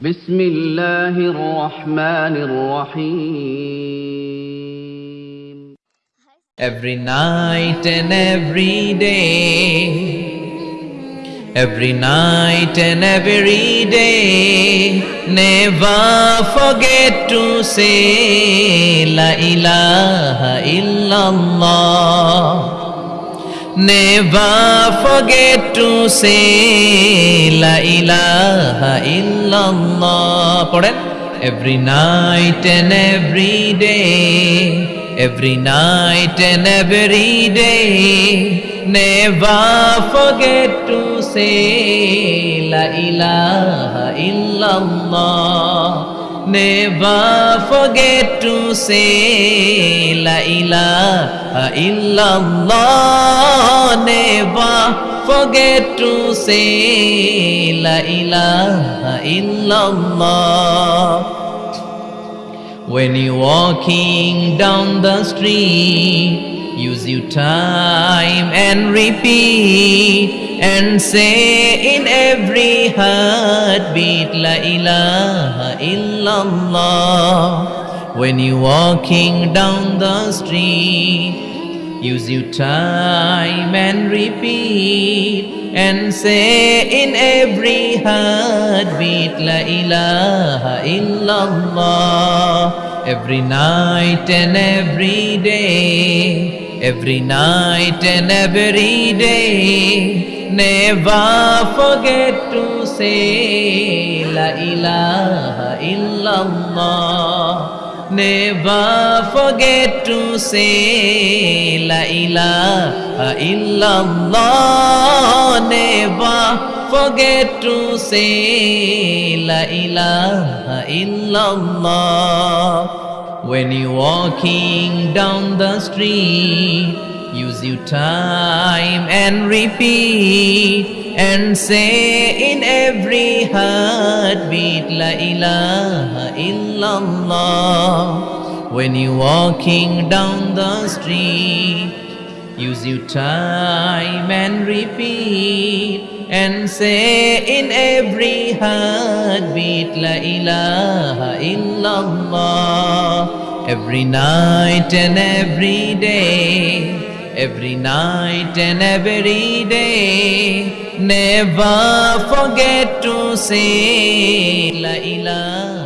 بسم الله الرحمن الرحيم every night and every day, every night and every day. Never forget to say La ilaha illallah. Never forget to say La ilaha illallah. Every night and every day Every night and every day. Never forget to say La ilaha illallah. Never forget to say La ilaha illallah. Never forget to say La ilaha illallah. When you're walking down the street, use your time and repeat and say in every heartbeat, La ilaha illallah. When you're walking down the street, use your time and repeat and say in every heartbeat, La ilaha illallah. Every night and every day, every night and every day, never forget to say La ilaha illallah. Never forget to say La ilaha illallah. Never forget to say La ilaha illallah. When you're walking down the street, use your time and repeat and say in every heartbeat La ilaha illallah. When you're walking down the street, use your time and repeat and say in every heartbeat La ilaha illallah. Every night and every day, every night and every day, never forget to say La ilaha